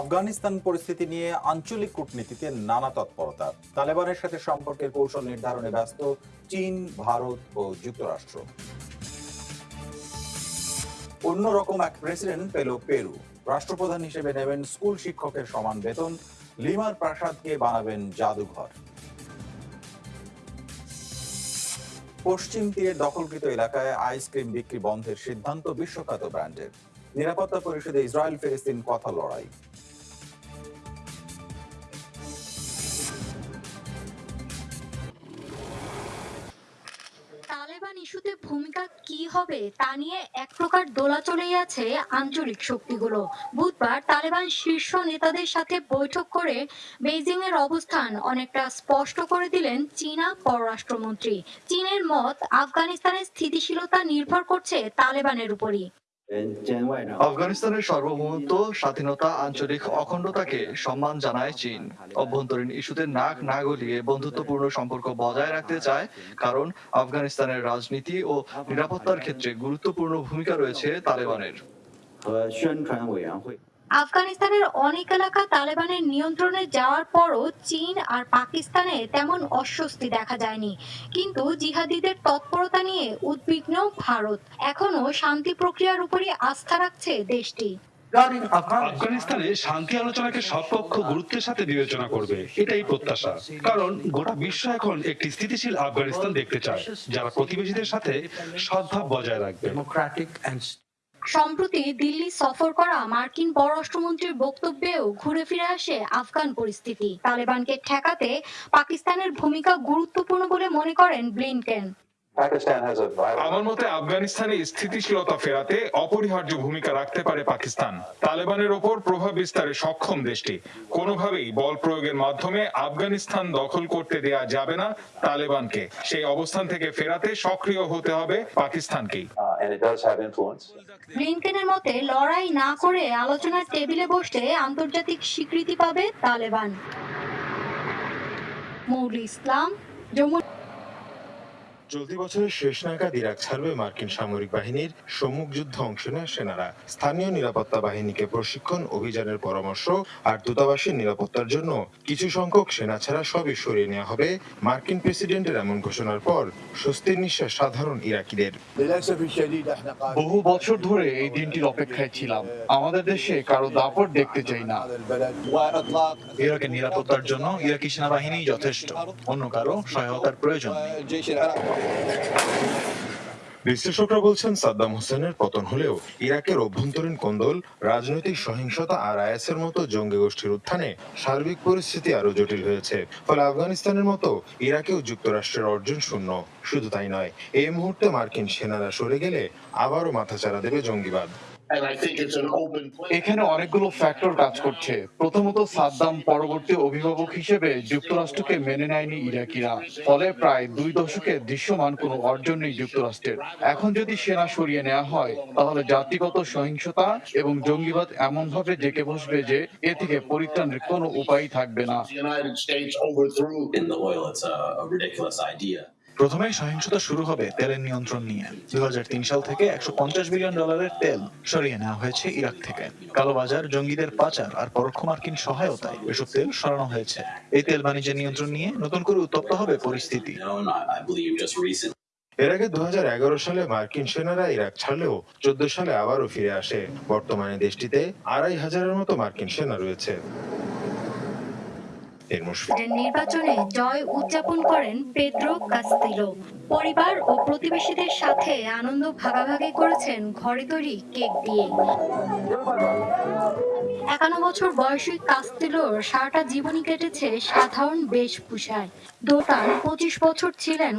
আফগানিস্তান পরিস্থিতি নিয়ে আঞ্চলিক কূটনীতিতে নানা তৎপরতা। তালেবানের সাথে সম্পর্কের কৌশল নির্ধারণে ব্যস্ত চীন, ভারত ও যুক্তরাষ্ট্র। অন্যরকম এক প্রেসিডেন্ট পেল পেরু। রাষ্ট্রপ্রধান হিসেবে নেবেন স্কুল শিক্ষকের সমান বেতন। লিমার প্রাসাদকে বানাবেন জাদুঘর। পশ্চিম তীরের দখলকৃত এলাকায় আইসক্রিম বিক্রি বন্ধের সিদ্ধান্ত বিশ্বখ্যাত ব্র্যান্ডের। নিরাপত্তা পরিষদে ইসরায়েল ফিলিস্তিন কথা লড়াই। ইস্যুতে ভূমিকা কি হবে তা নিয়ে এক প্রকার দোলাচলেই আছে আঞ্চলিক শক্তিগুলো। বুধবার তালেবান শীর্ষ নেতাদের সাথে বৈঠক করে বেজিং এর অবস্থান অনেকটা স্পষ্ট করে দিলেন চীনা পররাষ্ট্রমন্ত্রী। চীনের মত আফগানিস্তানের স্থিতিশীলতা নির্ভর করছে তালেবানের উপরই। আফগানিস্তানের সার্বভৌমত্ব, স্বাধীনতা, আঞ্চলিক অখণ্ডতাকে সম্মান জানায় চীন। অভ্যন্তরীণ ইস্যুতে নাক না গলিয়ে বন্ধুত্বপূর্ণ সম্পর্ক বজায় রাখতে চায়, কারণ আফগানিস্তানের রাজনীতি ও নিরাপত্তার ক্ষেত্রে গুরুত্বপূর্ণ ভূমিকা রয়েছে তালেবানের। আফগানিস্তানের অনেক এলাকা তালেবানের নিয়ন্ত্রণে যাওয়ার পরও চীন আর পাকিস্তানে তেমন অস্বস্তি দেখা যায়নি। কিন্তু জিহাদিদের তৎপরতা নিয়ে উদ্বিগ্ন ভারত। এখনও শান্তি প্রক্রিয়ার উপরই আস্থা রাখছে দেশটি। আফগানিস্তানে শান্তি আলোচনাকে সব পক্ষ গুরুত্বের সাথে বিবেচনা করবে এটাই প্রত্যাশা। কারণ গোটা বিশ্ব এখন একটি স্থিতিশীল আফগানিস্তান দেখতে চায় যারা প্রতিবেশীদের সাথে সদ্ভাব বজায় রাখবে। সম্প্রতি দিল্লি সফর করা মার্কিন পররাষ্ট্রমন্ত্রীর বক্তব্যেও ঘুরে ফিরে আসে আফগান পরিস্থিতি। তালেবানকে ঠেকাতে পাকিস্তানের ভূমিকা গুরুত্বপূর্ণ বলে মনে করেন ব্লিনকেন। আমার মতে আফগানিস্তানে স্থিতিশীলতা ফেরাতে অপরিহার্য ভূমিকা রাখতে পারে পাকিস্তান। তালেবানের ওপর প্রভাব বিস্তারে সক্ষম দেশটি। কোনোভাবেই বল প্রয়োগের মাধ্যমে আফগানিস্তান দখল করতে দেয়া যাবে না তালেবানকে। সেই অবস্থান থেকে ফেরাতে সক্রিয় হতে হবে পাকিস্তানকেই। ব্লিনকেনের মতে, লড়াই না করে আলোচনার টেবিলে বসলে আন্তর্জাতিক স্বীকৃতি পাবে তালেবান। মৌলি ইসলাম যমুনা চলতি বছরের শেষ নাগাদ ইরাক ছাড়বে মার্কিন সামরিক বাহিনীর সম্মুখ যুদ্ধ অংশ নেয় সেনারা। স্থানীয় নিরাপত্তা বাহিনীকে প্রশিক্ষণ অভিযানের পরামর্শ আর দূতাবাসের নিরাপত্তার জন্য কিছু সংখ্যক সেনা ছাড়া সবই সরিয়ে নেওয়া হবে মার্কিন প্রেসিডেন্টের এমন ঘোষণার পর স্বস্তির নিঃশ্বাস সাধারণ ইরাকিদের। বহু বছর ধরে এই দিনটির অপেক্ষায় ছিলাম। আমাদের দেশে কারও দাপট দেখতে চাই না। ইরাকের নিরাপত্তার জন্য ইরাকি সেনাবাহিনী যথেষ্ট অন্য কারও সহায়তার প্রয়োজন নেই। বিশ্লেষকরা বলছেন, সাদ্দাম হোসেনের পতন হলেও ইরাকের অভ্যন্তরীণ কোন্দল, রাজনৈতিক সহিংসতা আর আইএসের মতো জঙ্গি গোষ্ঠীর উত্থানে সার্বিক পরিস্থিতি আরও জটিল হয়েছে। ফলে আফগানিস্তানের মতো ইরাকেও যুক্তরাষ্ট্রের অর্জন শূন্য। শুধু তাই নয়, এই মুহূর্তে মার্কিন সেনারা সরে গেলে আবারও মাথাচাড়া দেবে জঙ্গিবাদ। এখানে অনেকগুলো ফ্যাক্টর কাজ করছে। প্রথমত সাদ্দাম পরবর্তী অভিভাবক হিসেবে যুক্তরাষ্ট্রকে মেনে নেয়নি ইরাকিরা। ফলে প্রায় দুই দশকে দৃশ্যমান কোনো অর্জন নেই যুক্তরাষ্ট্রের। এখন যদি সেনা সরিয়ে নেওয়া হয় তাহলে জাতিগত সহিংসতা এবং জঙ্গিবাদ এমন ভাবে জেকে বসবে যে এ থেকে পরিত্রাণের কোনো উপায় থাকবে না। প্রথমে সহিংসতা শুরু হবে তেলের নিয়ন্ত্রণ নিয়ে। দু হাজার তিন সাল থেকে একশো পঞ্চাশ বিলিয়ন ডলারের তেল সরিয়ে নেওয়া হয়েছে ইরাক থেকে। কালোবাজার, জঙ্গিদের পাচার আর পরোক্ষ মার্কিন সহায়তায় এসব তেল সরানো হয়েছে। এই তেল বাণিজ্যের নিয়ন্ত্রণ নিয়ে নতুন করে উত্তপ্ত হবে পরিস্থিতি. এর আগে দুহাজার এগারো সালে মার্কিন সেনারা ইরাক ছাড়লেও চোদ্দ সালে আবারও ফিরে আসে। বর্তমানে দেশটিতে আড়াই হাজারের মতো মার্কিন সেনা রয়েছে। নির্বাচনে জয় উদযাপন করেন পেদ্রো কাস্তিলো। পরিবার ও প্রতিবেশীদের সাথে আনন্দ ভাগাভাগি করেছেন ঘরে তৈরি কেক দিয়ে। একান্ন বছর বয়সী কাস্তিলোর সারাটা জীবনই কেটেছে সাধারণ বেশভূষায়। দোটান পঁচিশ বছর ছিলেন